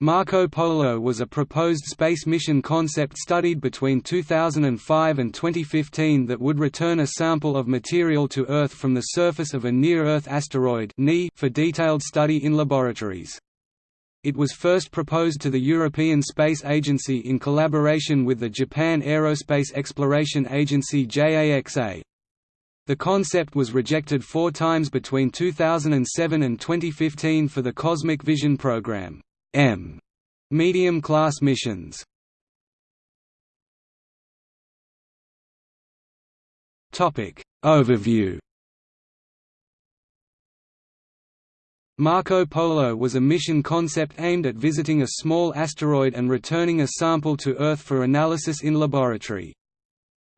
Marco Polo was a proposed space mission concept studied between 2005 and 2015 that would return a sample of material to Earth from the surface of a near-Earth asteroid for detailed study in laboratories. It was first proposed to the European Space Agency in collaboration with the Japan Aerospace Exploration Agency JAXA. The concept was rejected four times between 2007 and 2015 for the Cosmic Vision program. M medium-class missions. Topic Overview Marco Polo was a mission concept aimed at visiting a small asteroid and returning a sample to Earth for analysis in laboratory.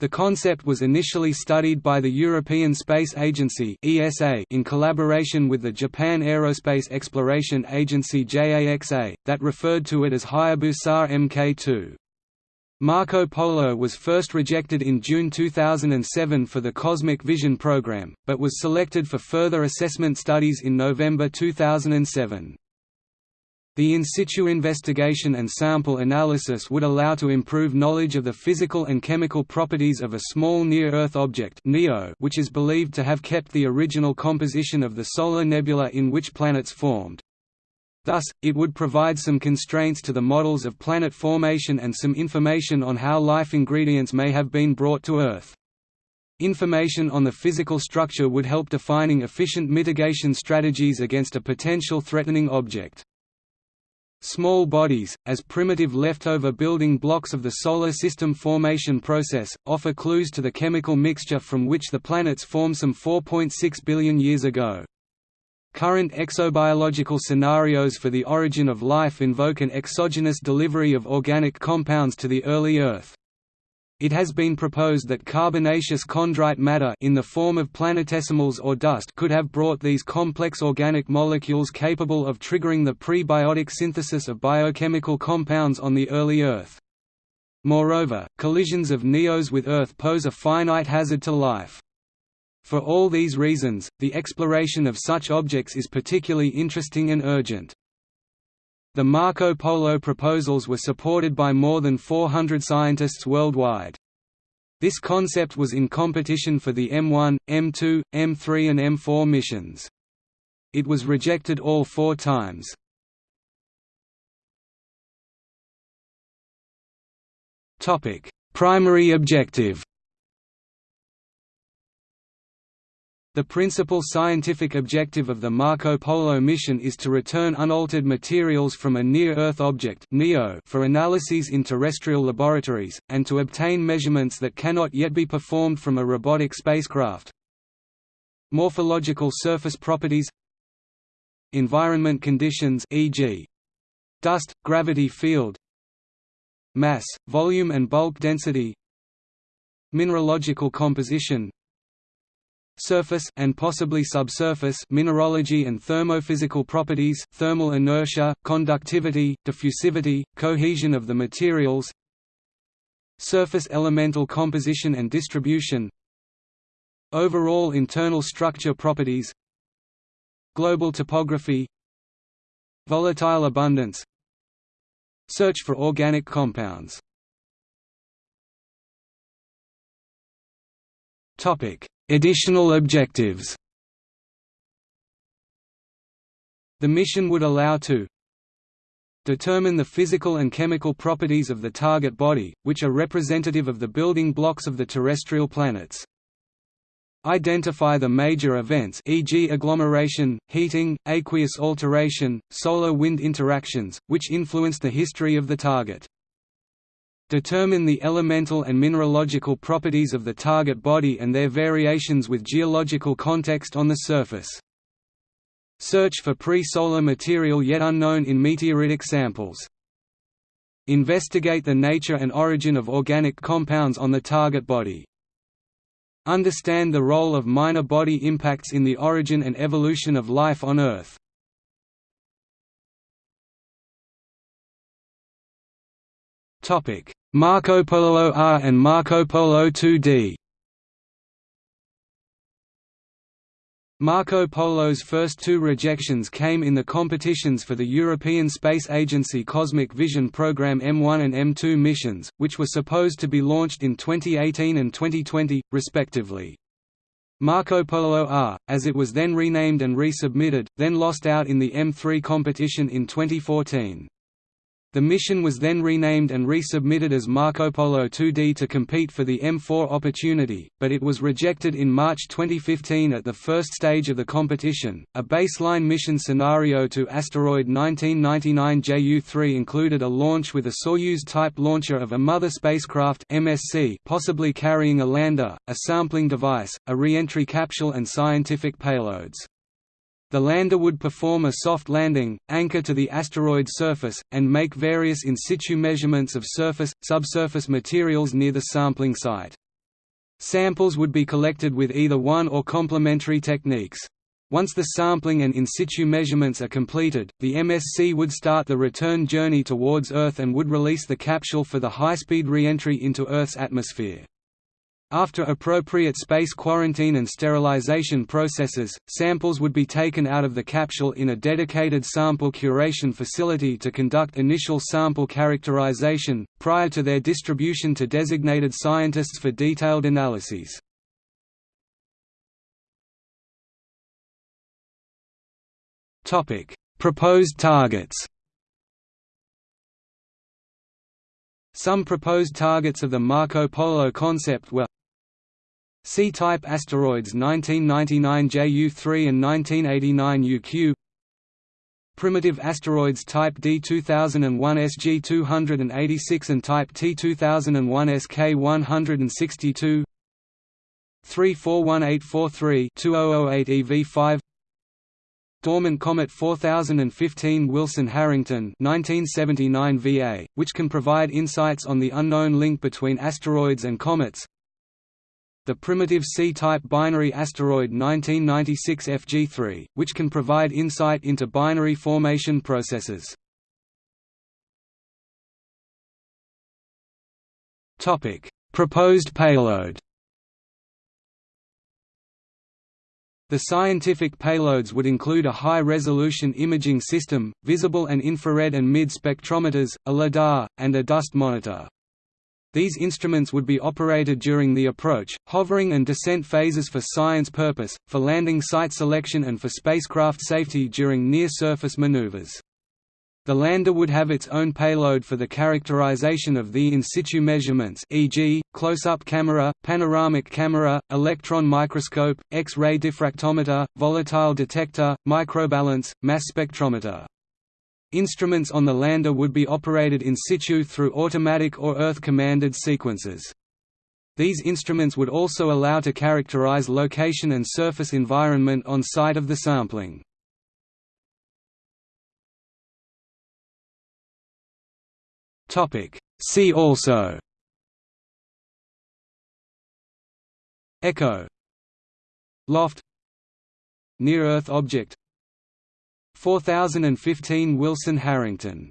The concept was initially studied by the European Space Agency (ESA) in collaboration with the Japan Aerospace Exploration Agency (JAXA), that referred to it as Hayabusa Mk2. Marco Polo was first rejected in June 2007 for the Cosmic Vision program, but was selected for further assessment studies in November 2007. The in situ investigation and sample analysis would allow to improve knowledge of the physical and chemical properties of a small near-Earth object which is believed to have kept the original composition of the solar nebula in which planets formed. Thus, it would provide some constraints to the models of planet formation and some information on how life ingredients may have been brought to Earth. Information on the physical structure would help defining efficient mitigation strategies against a potential threatening object. Small bodies, as primitive leftover building blocks of the Solar System formation process, offer clues to the chemical mixture from which the planets form some 4.6 billion years ago. Current exobiological scenarios for the origin of life invoke an exogenous delivery of organic compounds to the early Earth. It has been proposed that carbonaceous chondrite matter in the form of planetesimals or dust could have brought these complex organic molecules capable of triggering the prebiotic synthesis of biochemical compounds on the early Earth. Moreover, collisions of NEOs with Earth pose a finite hazard to life. For all these reasons, the exploration of such objects is particularly interesting and urgent. The Marco Polo proposals were supported by more than 400 scientists worldwide. This concept was in competition for the M1, M2, M3 and M4 missions. It was rejected all four times. Primary objective The principal scientific objective of the Marco Polo mission is to return unaltered materials from a near-Earth object for analyses in terrestrial laboratories, and to obtain measurements that cannot yet be performed from a robotic spacecraft. Morphological surface properties Environment conditions e.g. dust, gravity field Mass, volume and bulk density Mineralogical composition surface and possibly subsurface mineralogy and thermophysical properties thermal inertia, conductivity, diffusivity, cohesion of the materials surface elemental composition and distribution overall internal structure properties global topography volatile abundance search for organic compounds. Topic Additional objectives The mission would allow to determine the physical and chemical properties of the target body, which are representative of the building blocks of the terrestrial planets. Identify the major events e.g. agglomeration, heating, aqueous alteration, solar wind interactions, which influence the history of the target. Determine the elemental and mineralogical properties of the target body and their variations with geological context on the surface. Search for pre-solar material yet unknown in meteoritic samples. Investigate the nature and origin of organic compounds on the target body. Understand the role of minor body impacts in the origin and evolution of life on Earth. Topic: Marco Polo R and Marco Polo 2D Marco Polo's first two rejections came in the competitions for the European Space Agency Cosmic Vision Program M1 and M2 missions, which were supposed to be launched in 2018 and 2020, respectively. Marco Polo R, as it was then renamed and resubmitted, then lost out in the M3 competition in 2014. The mission was then renamed and resubmitted as Marco Polo 2D to compete for the M4 opportunity, but it was rejected in March 2015 at the first stage of the competition. A baseline mission scenario to asteroid 1999 JU3 included a launch with a Soyuz type launcher of a mother spacecraft MSC, possibly carrying a lander, a sampling device, a re-entry capsule and scientific payloads. The lander would perform a soft landing, anchor to the asteroid surface, and make various in situ measurements of surface, subsurface materials near the sampling site. Samples would be collected with either one or complementary techniques. Once the sampling and in situ measurements are completed, the MSC would start the return journey towards Earth and would release the capsule for the high-speed re-entry into Earth's atmosphere. After appropriate space quarantine and sterilization processes, samples would be taken out of the capsule in a dedicated sample curation facility to conduct initial sample characterization, prior to their distribution to designated scientists for detailed analyses. Proposed targets Some proposed targets of the Marco Polo concept were C-type asteroids 1999 JU3 and 1989 UQ Primitive asteroids type D2001 SG286 and type T2001 SK162 341843 2008 EV5 Dormant Comet 4015 Wilson-Harrington 1979 VA, which can provide insights on the unknown link between asteroids and comets the primitive C-type binary asteroid 1996 FG3, which can provide insight into binary formation processes. Proposed payload The scientific payloads would include a high-resolution imaging system, visible and infrared and mid spectrometers, a LIDAR, and a dust monitor. These instruments would be operated during the approach, hovering and descent phases for science purpose, for landing site selection and for spacecraft safety during near-surface maneuvers. The lander would have its own payload for the characterization of the in situ measurements e.g., close-up camera, panoramic camera, electron microscope, X-ray diffractometer, volatile detector, microbalance, mass spectrometer. Instruments on the lander would be operated in situ through automatic or Earth-commanded sequences. These instruments would also allow to characterize location and surface environment on site of the sampling. See also Echo Loft Near-Earth object 4015 Wilson Harrington